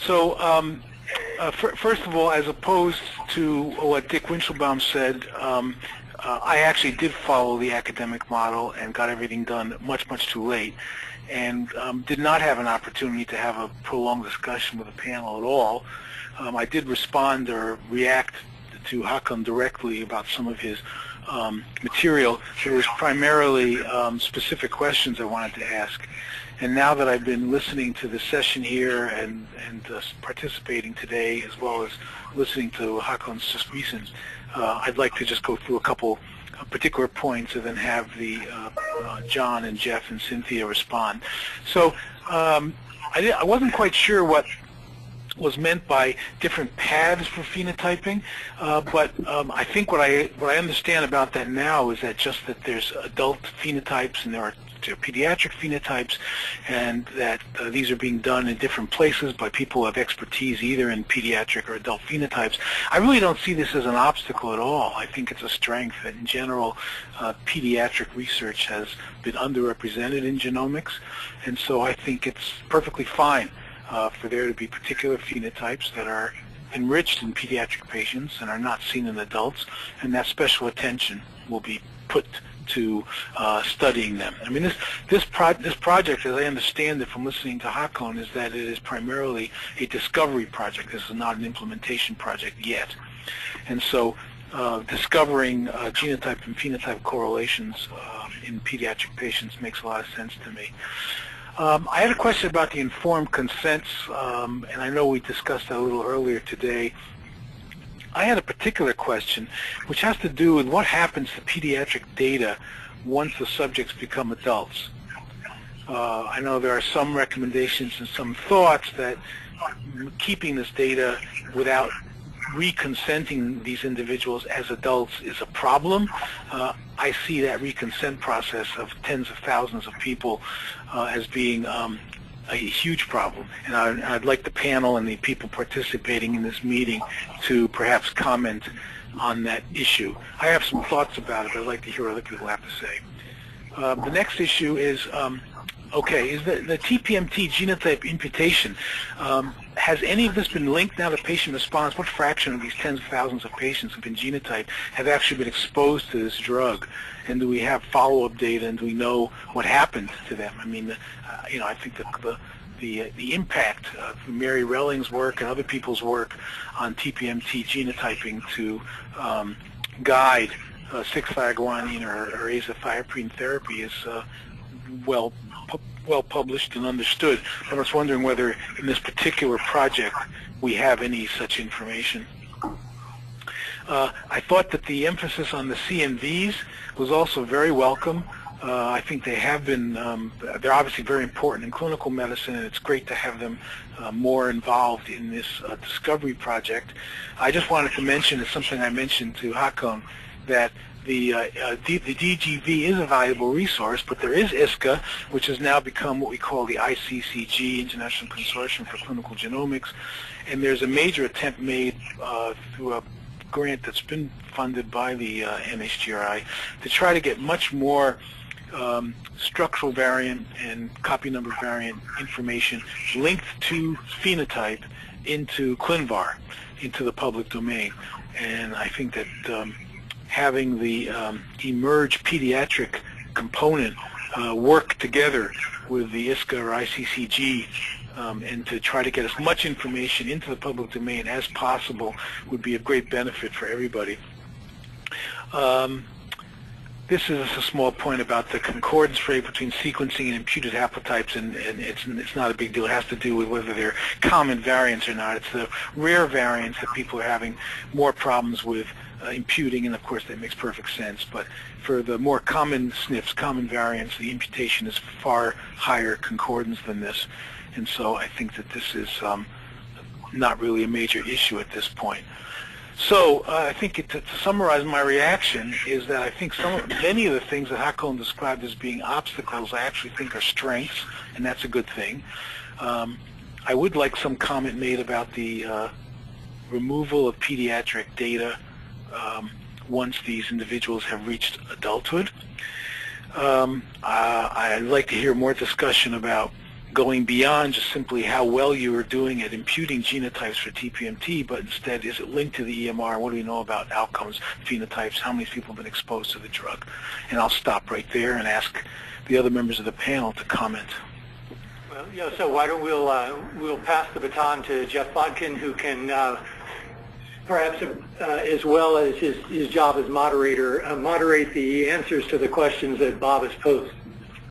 So um, uh, first of all, as opposed to what Dick Weinshilboum said, um, uh, I actually did follow the academic model and got everything done much, much too late and um, did not have an opportunity to have a prolonged discussion with the panel at all. Um, I did respond or react to Hakan directly about some of his um, material. There was primarily um, specific questions I wanted to ask. And now that I've been listening to the session here and, and uh, participating today, as well as listening to Hakan's recent, uh, I'd like to just go through a couple particular points and then have the uh, uh, John and Jeff and Cynthia respond. So um, I, I wasn't quite sure what was meant by different paths for phenotyping, uh, but um, I think what I what I understand about that now is that just that there's adult phenotypes and there are pediatric phenotypes, and that uh, these are being done in different places by people who have expertise either in pediatric or adult phenotypes. I really don't see this as an obstacle at all. I think it's a strength that in general uh, pediatric research has been underrepresented in genomics, and so I think it's perfectly fine uh, for there to be particular phenotypes that are enriched in pediatric patients and are not seen in adults, and that special attention will be put to uh, studying them. I mean, this this, pro this project, as I understand it from listening to Hakan, is that it is primarily a discovery project. This is not an implementation project yet, and so uh, discovering uh, genotype and phenotype correlations uh, in pediatric patients makes a lot of sense to me. Um, I had a question about the informed consents, um, and I know we discussed that a little earlier today. I had a particular question, which has to do with what happens to pediatric data once the subjects become adults. Uh, I know there are some recommendations and some thoughts that keeping this data without reconsenting these individuals as adults is a problem. Uh, I see that reconsent process of tens of thousands of people uh, as being um, a huge problem. And I, would like the panel and the people participating in this meeting to perhaps comment on that issue. I have some thoughts about it, but I'd like to hear what other people have to say. Uh, the next issue is um, Okay, is the, the TPMT genotype imputation, um, has any of this been linked now to patient response? What fraction of these tens of thousands of patients have been genotyped have actually been exposed to this drug? And do we have follow-up data and do we know what happened to them? I mean, uh, you know, I think the, the, the, the impact of Mary Relling's work and other people's work on TPMT genotyping to um, guide uh, 6-guanine or, or azathioprine therapy is uh, well well published and understood. I was wondering whether in this particular project we have any such information. Uh, I thought that the emphasis on the CNVs was also very welcome. Uh, I think they have been, um, they're obviously very important in clinical medicine and it's great to have them uh, more involved in this uh, discovery project. I just wanted to mention, it's something I mentioned to Hakan, that the, uh, uh, the DGV is a valuable resource, but there is ISCA, which has now become what we call the ICCG, International Consortium for Clinical Genomics, and there's a major attempt made uh, through a grant that's been funded by the uh, NHGRI to try to get much more um, structural variant and copy number variant information linked to phenotype into ClinVar, into the public domain. And I think that um, having the um, eMERGE pediatric component uh, work together with the ISCA or ICCG um, and to try to get as much information into the public domain as possible would be a great benefit for everybody. Um, this is a small point about the concordance rate between sequencing and imputed haplotypes, and, and it's, it's not a big deal. It has to do with whether they're common variants or not. It's the rare variants that people are having more problems with uh, imputing, and of course that makes perfect sense. But for the more common SNPs, common variants, the imputation is far higher concordance than this. And so I think that this is um, not really a major issue at this point. So uh, I think it, to, to, summarize my reaction is that I think some many of the things that Hakan described as being obstacles I actually think are strengths, and that's a good thing. Um, I would like some comment made about the uh, removal of pediatric data um, once these individuals have reached adulthood. Um, uh, I'd like to hear more discussion about going beyond just simply how well you are doing at imputing genotypes for TPMT, but instead is it linked to the EMR? What do we know about outcomes, phenotypes, how many people have been exposed to the drug? And I'll stop right there and ask the other members of the panel to comment. Well, yeah, so why don't we'll, uh, we'll pass the baton to Jeff Botkin, who can uh, perhaps uh, as well as his, his job as moderator, uh, moderate the answers to the questions that Bob has posed.